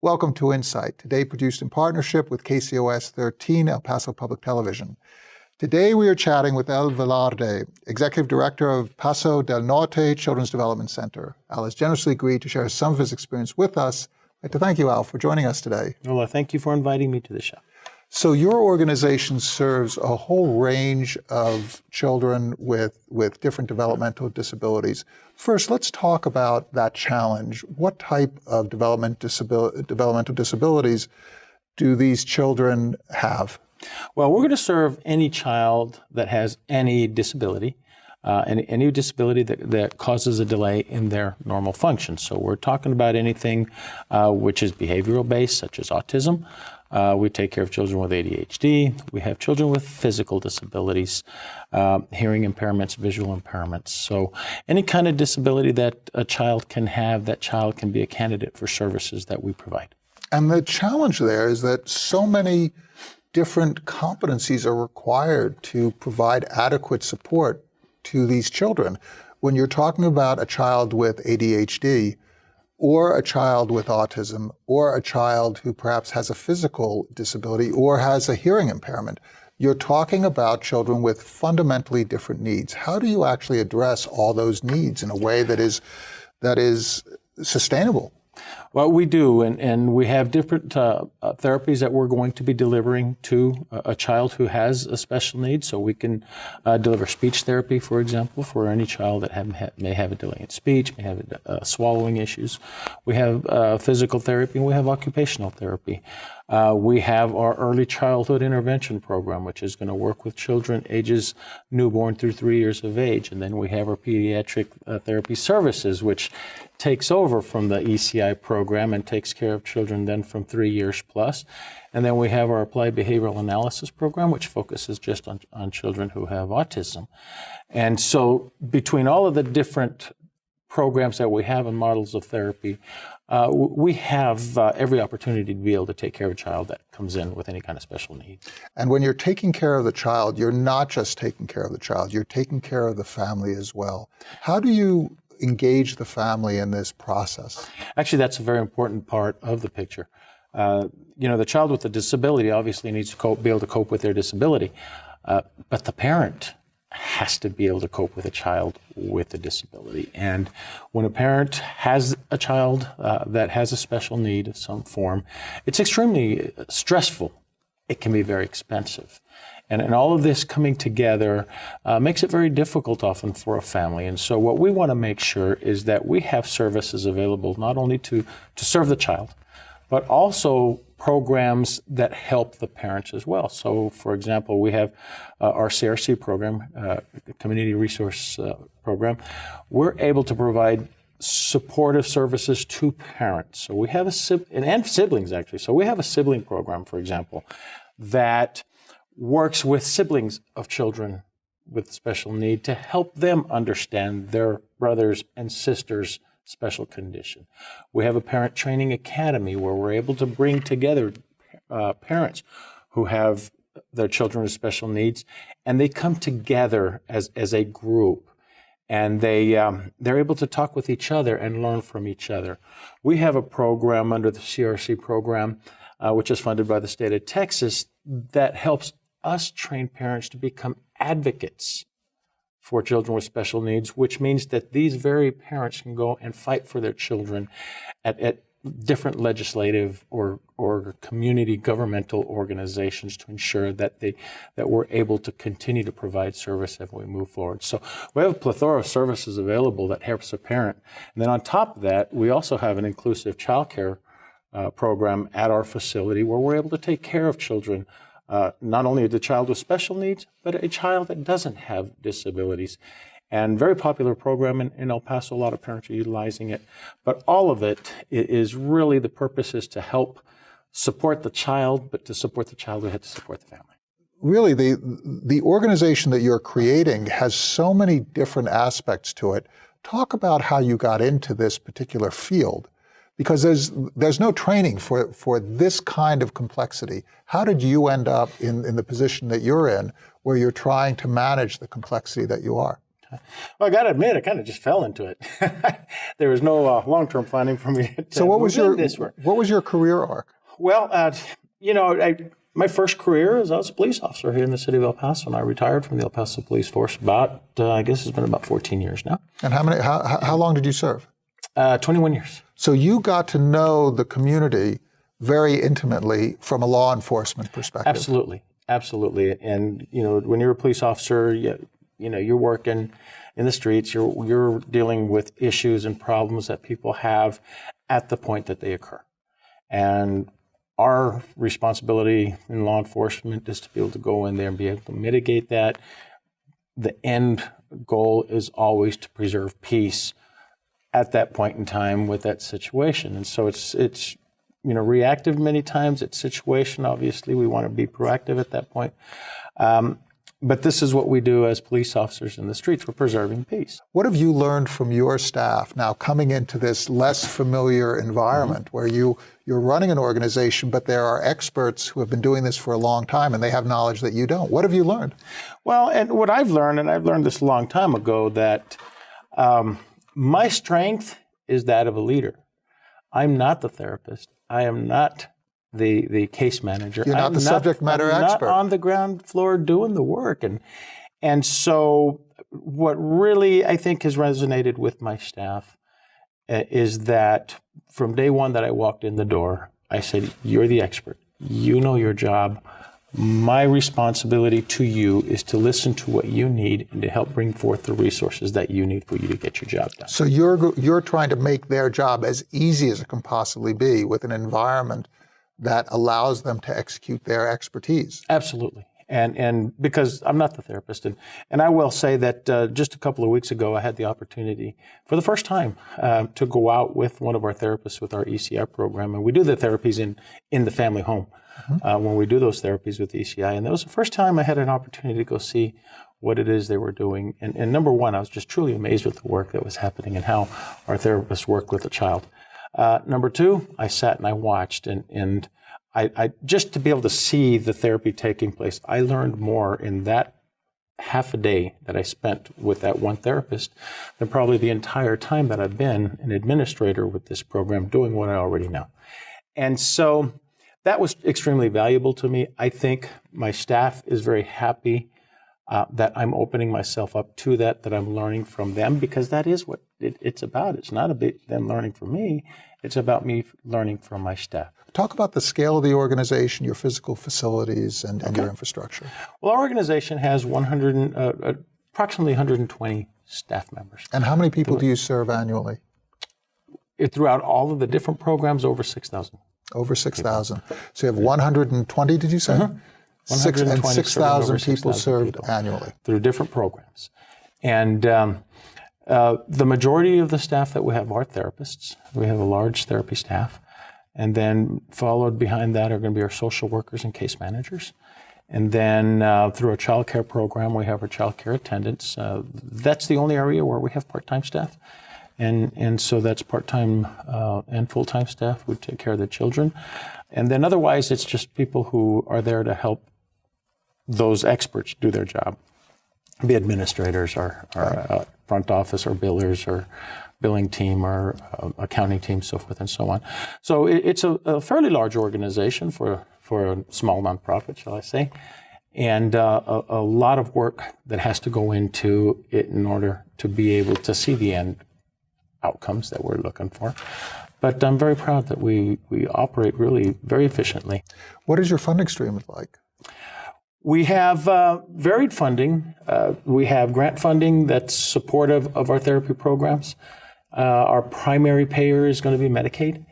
Welcome to Insight, today produced in partnership with KCOS 13 El Paso Public Television. Today we are chatting with Al Velarde, Executive Director of Paso del Norte Children's Development Center. Al has generously agreed to share some of his experience with us. I'd like to thank you, Al, for joining us today. Well, thank you for inviting me to the show. So your organization serves a whole range of children with, with different developmental disabilities. First, let's talk about that challenge. What type of development disabil developmental disabilities do these children have? Well, we're going to serve any child that has any disability. Uh, any, any, disability that, that, causes a delay in their normal function. So we're talking about anything uh, which is behavioral based, such as autism, uh, we take care of children with ADHD. We have children with physical disabilities, uh, hearing impairments, visual impairments. So any kind of disability that a child can have, that child can be a candidate for services that we provide. And the challenge there is that so many different competencies are required to provide adequate support to these children. When you're talking about a child with ADHD, or a child with autism, or a child who perhaps has a physical disability or has a hearing impairment. You're talking about children with fundamentally different needs. How do you actually address all those needs in a way that is, that is sustainable? Well, we do, and, and we have different uh, uh, therapies that we're going to be delivering to a, child who has a special need. So we can uh, deliver speech therapy, for example, for any child that have, may have a delay in speech, may have uh, swallowing issues. We have uh, physical therapy, and we have occupational therapy. Uh, we have our early childhood intervention program, which is going to work with children ages newborn through three years of age. And then we have our pediatric therapy services, which takes over from the ECI program and takes care of children then from three years plus. And then we have our applied behavioral analysis program, which focuses just on, on children who have autism. And so between all of the different programs that we have and models of therapy, uh, we have uh, every opportunity to be able to take care of a child that comes in with any kind of special need. And when you're taking care of the child, you're not just taking care of the child, you're taking care of the family as well. How do you engage the family in this process? Actually, that's a very important part of the picture. Uh, you know, the child with a disability obviously needs to cope, be able to cope with their disability, uh, but the parent has to be able to cope with a child with a disability. And when a parent has a child uh, that has a special need of some form, it's extremely stressful. It can be very expensive. And, and all of this coming together uh, makes it very difficult often for a family. And so what we want to make sure is that we have services available not only to, to serve the child, but also programs that help the parents as well. So, for example, we have uh, our CRC program, uh, Community Resource uh, Program. We're able to provide supportive services to parents. So we have a and, and siblings actually. So we have a sibling program, for example, that works with siblings of children with special need to help them understand their brothers and sisters special condition. We have a parent training academy where we're able to bring together uh, parents who have their children with special needs, and they come together as, as a group, and they, um, they're able to talk with each other and learn from each other. We have a program under the CRC program, uh, which is funded by the state of Texas, that helps us train parents to become advocates for children with special needs, which means that these very parents can go and fight for their children at, at different legislative or, or community governmental organizations to ensure that they that we're able to continue to provide service as we move forward. So we have a plethora of services available that helps a parent. And then on top of that, we also have an inclusive child care uh, program at our facility where we're able to take care of children uh, not only the child with special needs, but a child that doesn't have disabilities. And very popular program in, in El Paso, a lot of parents are utilizing it. But all of it is really the purpose is to help support the child, but to support the child, we have to support the family. Really, the, the organization that you're creating has so many different aspects to it. Talk about how you got into this particular field because there's, there's no training for, for this kind of complexity. How did you end up in, in the position that you're in where you're trying to manage the complexity that you are? Well, I got to admit, I kind of just fell into it. there was no uh, long-term planning for me. To So what was your this work. what was your career arc? Well, uh, you know, I, my first career is I was a police officer here in the city of El Paso, and I retired from the El Paso Police Force about, uh, I guess it's been about 14 years now, And how many how, how- how long did you serve? uh, 21 years. So you got to know the community very intimately from a law enforcement perspective. Absolutely, absolutely. And you know, when you're a police officer, you, you know, you're working in the streets. You're you're dealing with issues and problems that people have at the point that they occur. And our responsibility in law enforcement is to be able to go in there and be able to mitigate that. The end goal is always to preserve peace at that point in time with that situation. And so it's it's you know reactive many times. It's situation. Obviously, we want to be proactive at that point. Um, but this is what we do as police officers in the streets. We're preserving peace. What have you learned from your staff now coming into this less familiar environment where you you're running an organization, but there are experts who have been doing this for a long time and they have knowledge that you don't? What have you learned? Well, and what I've learned, and I've learned this a long time ago, that um, my strength is that of a leader. I'm not the therapist. I am not the the case manager. You're not I'm the subject matter I'm expert. Not on the ground floor doing the work, and and so what really I think has resonated with my staff uh, is that from day one that I walked in the door, I said, "You're the expert. You know your job." My responsibility to you is to listen to what you need and to help bring forth the resources that you need for you to get your job done. So you're you're trying to make their job as easy as it can possibly be with an environment that allows them to execute their expertise. Absolutely. And, and because I'm not the therapist. And, and I will say that uh, just a couple of weeks ago, I had the opportunity for the first time uh, to go out with one of our therapists with our ECI program. And we do the therapies in, in the family home uh, when we do those therapies with the ECI. And that was the first time I had an opportunity to go see what it is they were doing. And, and number one, I was just truly amazed with the work that was happening and how our therapists work with a child. Uh, number two, I sat and I watched, and, and I, I just to be able to see the therapy taking place, I learned more in that half a day that I spent with that one therapist than probably the entire time that I've been an administrator with this program doing what I already know. And so that was extremely valuable to me. I think my staff is very happy uh, that I'm opening myself up to that, that I'm learning from them, because that is what it, it's about. It's not about them learning from me, it's about me learning from my staff. Talk about the scale of the organization, your physical facilities, and, and your infrastructure. Well, our organization has 100, and, uh, uh, approximately 120 staff members. And how many people do you serve annually? It, throughout all of the different programs, over 6,000. Over 6,000. So you have 120, did you say? Six, and 6,000 over people 6,000 served people. annually. through different programs. And um, uh, the majority of the staff that we have are therapists. We have a large therapy staff. And then followed behind that are going to be our social workers and case managers. And then uh, through our child care program, we have our child care attendants. Uh, that's the only area where we have part time staff. And, and so that's part time uh, and full time staff who take care of the children. And then otherwise, it's just people who are there to help those experts do their job be administrators or, or uh, front office or billers or billing team or uh, accounting team, so forth and so on. So it, it's a, a fairly large organization for, for a small nonprofit, shall I say, and uh, a, a lot of work that has to go into it in order to be able to see the end outcomes that we're looking for. But I'm very proud that we, we operate really very efficiently. What is your funding stream like? We have uh, varied funding. Uh, we have grant funding that's supportive of our therapy programs. Uh, our primary payer is going to be Medicaid.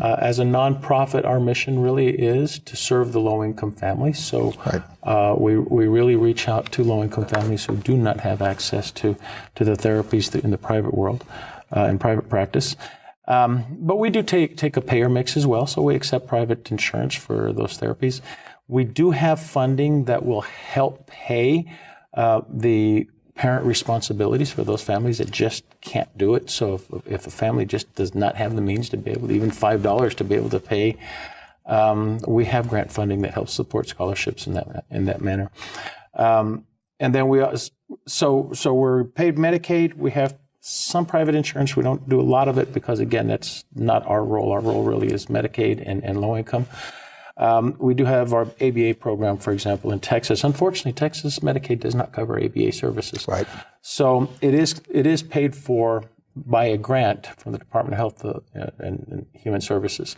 Uh, as a nonprofit, our mission really is to serve the low income families. So Right. uh, we, we really reach out to low income families who do not have access to, to the therapies in the private world, uh, in private practice. Um, but we do take, take a payer mix as well. So we accept private insurance for those therapies. We do have funding that will help pay uh, the parent responsibilities for those families that just can't do it. So if, if a family just does not have the means to be able to, even $5 to be able to pay, um, we have grant funding that helps support scholarships in that, in that manner. Um, and then we, so so we're paid Medicaid. We have some private insurance. We don't do a lot of it because again, that's not our role. Our role really is Medicaid and, and low income. Um, we do have our ABA program, for example, in Texas. Unfortunately, Texas Medicaid does not cover ABA services. Right. So it is it is paid for by a grant from the Department of Health uh, and, and Human Services.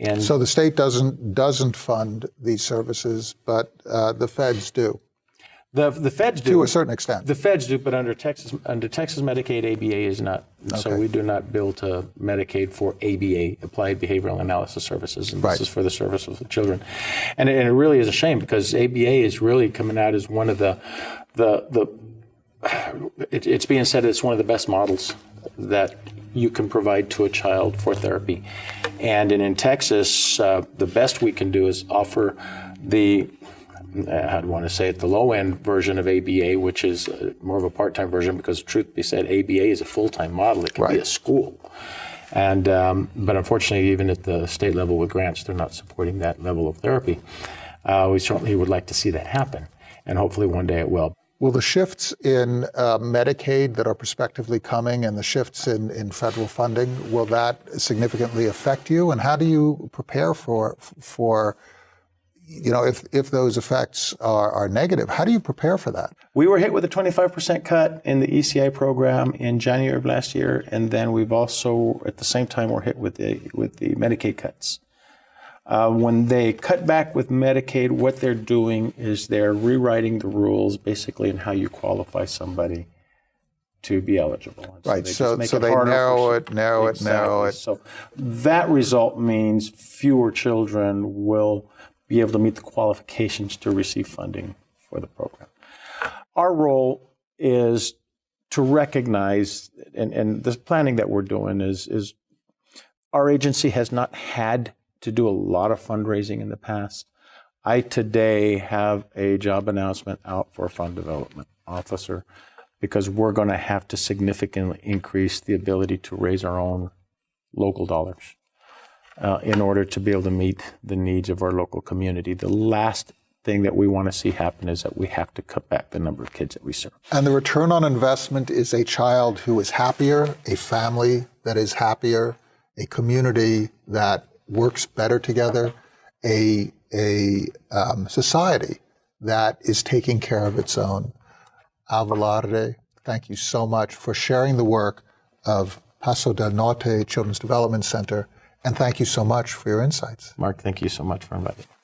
And So the state doesn't doesn't fund these services, but uh, the feds do the the feds do to a certain extent. The feds do, but under Texas under Texas Medicaid, ABA is not. So we do not bill to Medicaid for ABA, Applied Behavioral Analysis Services, and Right. this is for the service of the children. And it, and it really is a shame because ABA is really coming out as one of the the the. It, it's being said it's one of the best models that you can provide to a child for therapy, and in, in Texas, uh, the best we can do is offer the I'd want to say it, the low end version of ABA, which is uh, more of a part time version, because truth be said, ABA is a full time model. It can be a school. And, um, but unfortunately, even at the state level with grants, they're not supporting that level of therapy. Uh, we certainly would like to see that happen, and hopefully one day it will. Will the shifts in uh, Medicaid that are prospectively coming and the shifts in, in federal funding, will that significantly affect you? And how do you prepare for, for you know, if, if those effects are, are negative, how do you prepare for that? We were hit with a 25% cut in the ECI program in January of last year, and then we've also, at the same time, we're hit with the with the Medicaid cuts. Uh, when they cut back with Medicaid, what they're doing is they're rewriting the rules basically in how you qualify somebody to be eligible. And Right, they just so- so they narrow it, narrow it, narrow it. So that result means fewer children will be able to meet the qualifications to receive funding for the program. Our role is to recognize, and, and the planning that we're doing is, is our agency has not had to do a lot of fundraising in the past. I today have a job announcement out for a fund development officer because we're going to have to significantly increase the ability to raise our own local dollars uh, in order to be able to meet the needs of our local community. The last thing that we want to see happen is that we have to cut back the number of kids that we serve. And the return on investment is a child who is happier, a family that is happier, a community that works better together, a, a um, society that is taking care of its own. Al Velarde, thank you so much for sharing the work of Paso del Norte Children's Development Center, and thank you so much for your insights. Mark, thank you so much for inviting me.